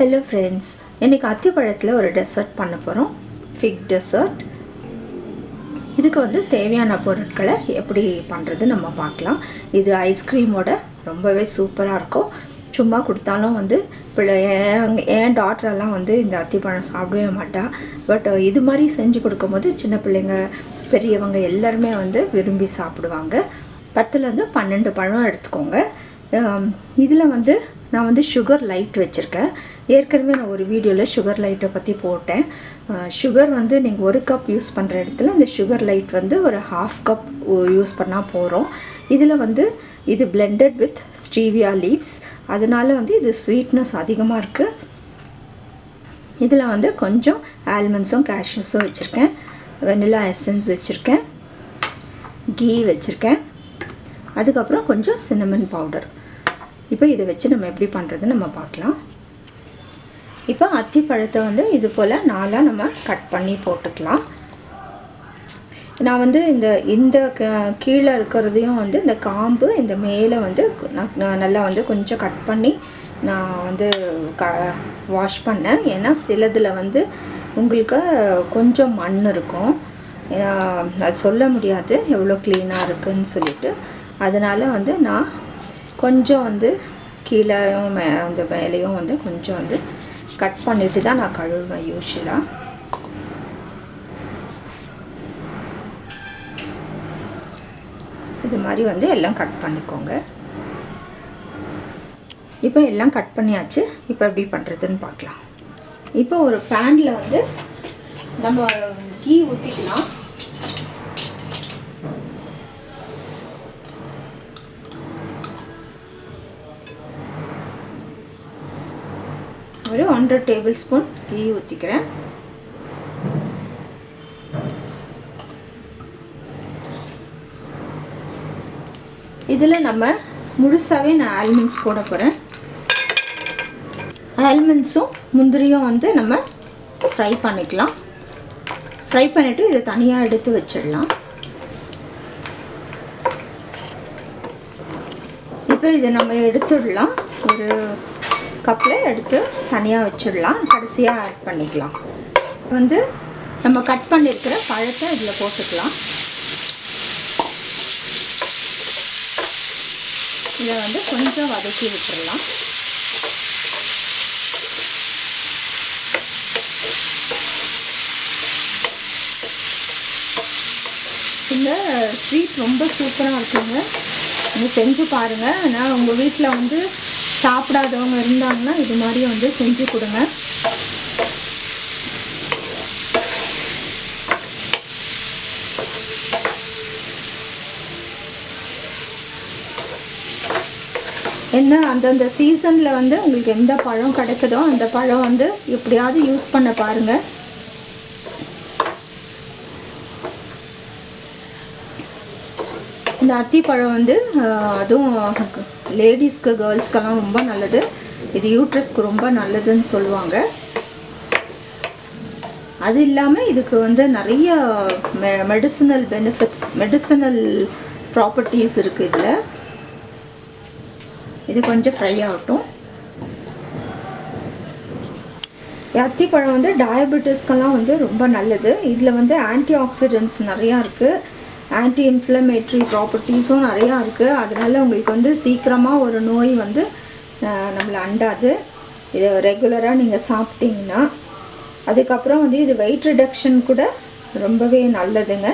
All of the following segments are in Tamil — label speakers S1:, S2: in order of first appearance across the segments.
S1: ஹலோ ஃப்ரெண்ட்ஸ் இன்றைக்கி அத்திப்பழத்தில் ஒரு டெசர்ட் பண்ண போகிறோம் ஃபிக் டெசர்ட் இதுக்கு வந்து தேவையான பொருட்களை எப்படி பண்ணுறது நம்ம பார்க்கலாம். இது ஐஸ்கிரீமோட ரொம்பவே சூப்பராக இருக்கும். சும்மா கொடுத்தாலும் வந்து பிள்ளை என் என் டாட்டரெல்லாம் வந்து இந்த அத்திப்பழம் சாப்பிடவே மாட்டா. பட் இது மாதிரி செஞ்சு கொடுக்கும்போது சின்ன பிள்ளைங்க பெரியவங்க எல்லாருமே வந்து விரும்பி சாப்பிடுவாங்க. பத்துலேருந்து பன்னெண்டு பழம் எடுத்துக்கோங்க. இதில் வந்து நான் வந்து சுகர் லைட் வச்சுருக்கேன். ஏற்கனவே நான் ஒரு வீடியோவில் சுகர் லைட்டை பற்றி போட்டேன். சுகர் வந்து நீங்கள் ஒரு கப் யூஸ் பண்ணுற இடத்துல இந்த சுகர் லைட் வந்து ஒரு ஹாஃப் கப் யூஸ் பண்ணால் போகிறோம் இதில் வந்து இது பிளெண்டட் வித் ஸ்டீவியா லீவ்ஸ் அதனால் வந்து இது ஸ்வீட்னஸ் அதிகமாக இருக்குது இதில் வந்து கொஞ்சம் ஆல்மண்ட்ஸும் கேஷ்யூஸும் வச்சுருக்கேன். வெனிலா எசன்ஸ் வச்சுருக்கேன். கீ வச்சுருக்கேன். அதுக்கப்புறம் கொஞ்சம் சின்னமன் பவுடர் இப்போ இதை வச்சு நம்ம எப்படி பண்ணுறதுன்னு நம்ம பார்க்கலாம். இப்போ அத்தி பழத்தை வந்து இது போல் நாளாக நம்ம கட் பண்ணி போட்டுக்கலாம். நான் வந்து இந்த இந்த கீழே இருக்கிறதையும் வந்து இந்த காம்பு இந்த மேலே வந்து நான் நல்லா வந்து கொஞ்சம் கட் பண்ணி நான் வந்து க வாஷ் பண்ணேன். ஏன்னா சிலதில் வந்து உங்களுக்கு கொஞ்சம் மண் இருக்கும். அது சொல்ல முடியாது எவ்வளோ க்ளீனாக இருக்குதுன்னு சொல்லிட்டு. அதனால் வந்து நான் கொஞ்சம் வந்து கீழேயும் மே அந்த மேலேயும் வந்து கொஞ்சம் வந்து கட் பண்ணிட்டு தான் நான் கழுவுவேன் யூஸ்வலாக இது மாதிரி வந்து எல்லாம் கட் பண்ணிக்கோங்க. இப்போ எல்லாம் கட் பண்ணியாச்சு. இப்போ எப்படி பண்ணுறதுன்னு பார்க்கலாம். இப்போ ஒரு பேனில் வந்து நம்ம கீ ஊற்றிக்கலாம் ஒரு ஒன்றரை டேபிள் ஸ்பூன் கீ ஊற்றிக்கிறேன் இதில் நம்ம முழுசாகவே நான் ஆல்மண்ட்ஸ் போட போகிறேன் ஆல்மண்ட்ஸும் முந்திரியும் வந்து நம்ம ஃப்ரை பண்ணிக்கலாம். ஃப்ரை பண்ணிவிட்டு இதை தனியாக எடுத்து வச்சிடலாம். இப்போ இதை நம்ம எடுத்துடலாம். ஒரு கப்பில் எடுத்து தனியாக வச்சிடலாம். கடைசியாக ஆட் பண்ணிக்கலாம். வந்து நம்ம கட் பண்ணியிருக்கிற பழத்தை இதில் போட்டுக்கலாம். இதை வந்து கொஞ்சம் வதக்கி விட்டுடலாம் இந்த ஸ்வீட் ரொம்ப சூப்பராக இருக்குங்க. நீங்கள் செஞ்சு பாருங்கள் ஆனால் உங்கள் வீட்டில் வந்து சாப்பிடாதவங்க இருந்தாங்கன்னா இது மாதிரி வந்து செஞ்சு கொடுங்க. என்ன அந்தந்த சீசனில் வந்து உங்களுக்கு எந்த பழம் கிடைக்குதோ அந்த பழம் வந்து எப்படியாவது யூஸ் பண்ண பாருங்கள் இந்த அத்திப்பழம் வந்து அதுவும் லேடிஸ்க்கு கேர்ள்ஸ்க்கெல்லாம் ரொம்ப நல்லது. இது யூட்ரஸ்க்கு ரொம்ப நல்லதுன்னு சொல்லுவாங்க. அது இல்லாமல் இதுக்கு வந்து நிறைய மெ மெடிசனல் பெனிஃபிட்ஸ் மெடிசனல் ப்ராப்பர்ட்டிஸ் இருக்குது இதில். இது கொஞ்சம் ஃப்ரை ஆகட்டும். அத்திப்பழம் வந்து டயபெட்டிஸ்க்கெல்லாம் வந்து ரொம்ப நல்லது. இதில் வந்து ஆன்டி ஆக்சிடென்ட்ஸ் நிறையா இருக்குது ஆன்டி இன்ஃப்ளமேட்ரி ப்ராப்பர்ட்டிஸும் நிறையா இருக்குது அதனால் உங்களுக்கு வந்து சீக்கிரமாக ஒரு நோய் வந்து நம்மளை அண்டாது. இதை ரெகுலராக நீங்கள் சாப்பிட்டீங்கன்னா அதுக்கப்புறம் வந்து இது வெயிட் ரிடக்ஷன் கூட ரொம்பவே நல்லதுங்க.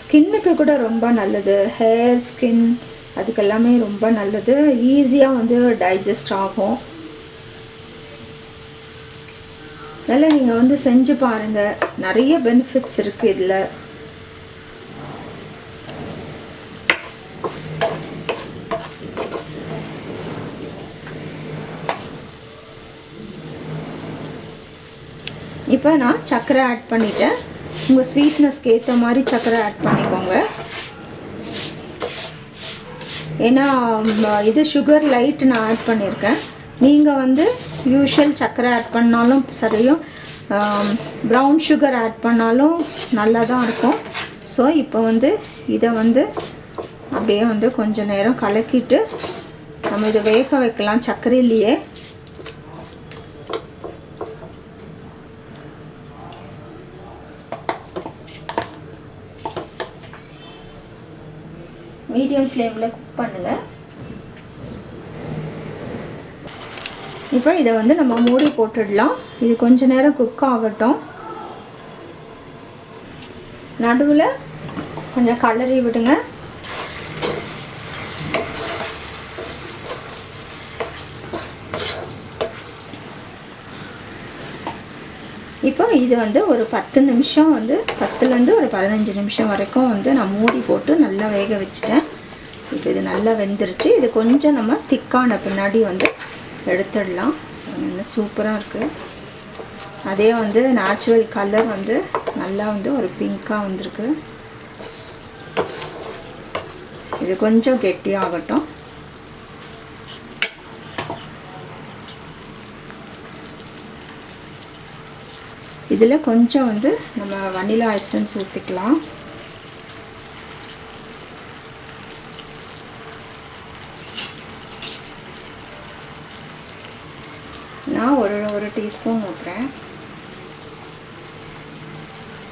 S1: ஸ்கின்னுக்கு கூட ரொம்ப நல்லது. ஹேர் ஸ்கின் அதுக்கெல்லாமே ரொம்ப நல்லது. ஈஸியாக வந்து டைஜஸ்ட் ஆகும். அதனால் நீங்கள் வந்து செஞ்சு பாருங்கள் நிறைய பெனிஃபிட்ஸ் இருக்குது இதில். இப்போ நான் சர்க்கரை ஆட் பண்ணிட்டேன். உங்கள் ஸ்வீட்னஸ்க்கு ஏற்ற மாதிரி சர்க்கரை ஆட் பண்ணிக்கோங்க. ஏன்னா இது சுகர் லைட் நான் ஆட் பண்ணியிருக்கேன் நீங்கள் வந்து யூஷுவல் சர்க்கரை ஆட் பண்ணாலும் சரியும் ப்ரௌன் சுகர் ஆட் பண்ணாலும் நல்லா தான் இருக்கும். ஸோ இப்போ வந்து இதை வந்து அப்படியே வந்து கொஞ்சம் நேரம் கலக்கிட்டு நம்ம இதை வேக வைக்கலாம் சர்க்கரையிலேயே மீடியம் ஃப்ளேமில் குக் பண்ணுங்கள் இப்போ இதை வந்து நம்ம மூடி போட்டுடலாம். இது கொஞ்ச நேரம் குக் ஆகட்டும். நடுவில் கொஞ்சம் கலரி விடுங்க. இப்போ இது வந்து ஒரு பத்து நிமிஷம் வந்து பத்துலேருந்து ஒரு பதினஞ்சு நிமிஷம் வரைக்கும் வந்து நான் மூடி போட்டு நல்லா வேக வச்சுட்டேன். இது நல்லா வெந்துருச்சு. இது கொஞ்சம் நம்ம திக்கான பின்னாடி வந்து எடுத்துடலாம். நல்லா சூப்பராக இருக்குது அதே வந்து நேச்சுரல் கலர் வந்து நல்லா வந்து ஒரு பிங்க்காக வந்திருக்கு. இது கொஞ்சம் கெட்டியாகட்டும் இதில் கொஞ்சம் வந்து நம்ம வனிலா எசன்ஸ் ஊற்றிக்கலாம் நான் ஒரு ஒரு டீஸ்பூன் ஊற்றுறேன்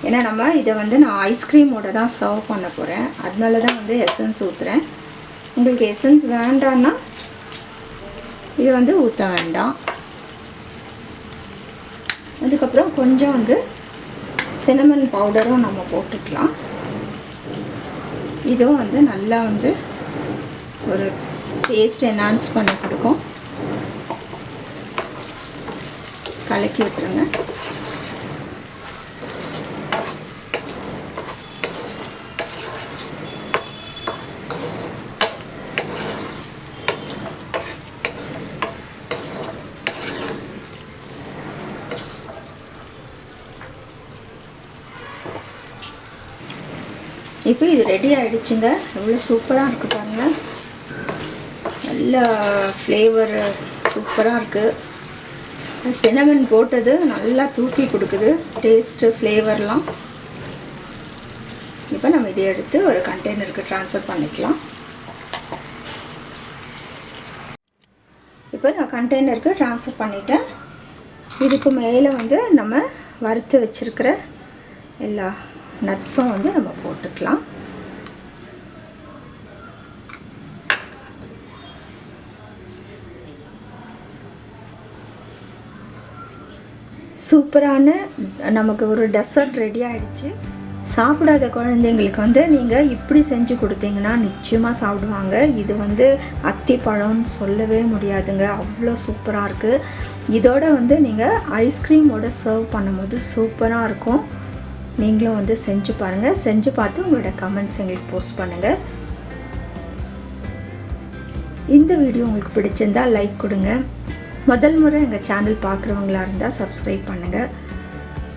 S1: ஏன்னா நம்ம இதை வந்து நான் ஐஸ்கிரீமோட தான் சர்வ் பண்ண போகிறேன் அதனால தான் வந்து எசன்ஸ் ஊற்றுறேன் உங்களுக்கு எசன்ஸ் வேண்டான்னா இது வந்து ஊற்ற வேண்டாம். அதுக்கப்புறம் கொஞ்சம் வந்து சினமன் பவுடரும் நம்ம போட்டுக்கலாம். இதுவும் வந்து நல்லா வந்து ஒரு டேஸ்ட் என்ஹான்ஸ் பண்ணி கொடுக்கும். கலக்கி விட்டுருங்க. இப்போ இது ரெடி ஆகிடுச்சுங்க எவ்வளோ சூப்பராக இருக்குது பாருங்கள் நல்ல ஃப்ளேவர் சூப்பராக இருக்குது சினமன் போட்டது நல்லா தூக்கி கொடுக்குது. டேஸ்ட்டு ஃப்ளேவர்லாம் இப்போ நம்ம இதை எடுத்து ஒரு கண்டெய்னருக்கு ட்ரான்ஸ்ஃபர் பண்ணிக்கலாம். இப்போ நான் கண்டெய்னருக்கு ட்ரான்ஸ்ஃபர் பண்ணிட்டேன். இதுக்கு மேலே வந்து நம்ம வறுத்து வச்சுருக்கிற எல்லா நட்ஸும் வந்து நம்ம போட்டுக்கலாம். சூப்பரான நமக்கு ஒரு டெசர்ட் ரெடி ஆகிடுச்சு சாப்பிடாத குழந்தைங்களுக்கு வந்து நீங்கள் இப்படி செஞ்சு கொடுத்தீங்கன்னா நிச்சயமாக சாப்பிடுவாங்க. இது வந்து அத்திப்பழம்னு சொல்லவே முடியாதுங்க. அவ்வளோ சூப்பராக இருக்குது இதோட வந்து நீங்கள் ஐஸ்கிரீமோட சர்வ் பண்ணும்போது சூப்பராக இருக்கும். நீங்களும் வந்து செஞ்சு பாருங்கள் செஞ்சு பார்த்து உங்களோட கமெண்ட்ஸ் எங்களுக்கு போஸ்ட் பண்ணுங்கள் இந்த வீடியோ உங்களுக்கு பிடிச்சிருந்தா லைக் கொடுங்க. முதல் முறை எங்கள் சேனல் பார்க்குறவங்களா இருந்தால் சப்ஸ்கிரைப் பண்ணுங்கள்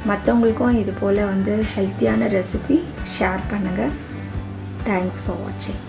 S1: மற்றவங்களுக்கும் இது போல் வந்து ஹெல்த்தியான ரெசிபி ஷேர் பண்ணுங்கள் தேங்க்ஸ் ஃபார் வாட்சிங்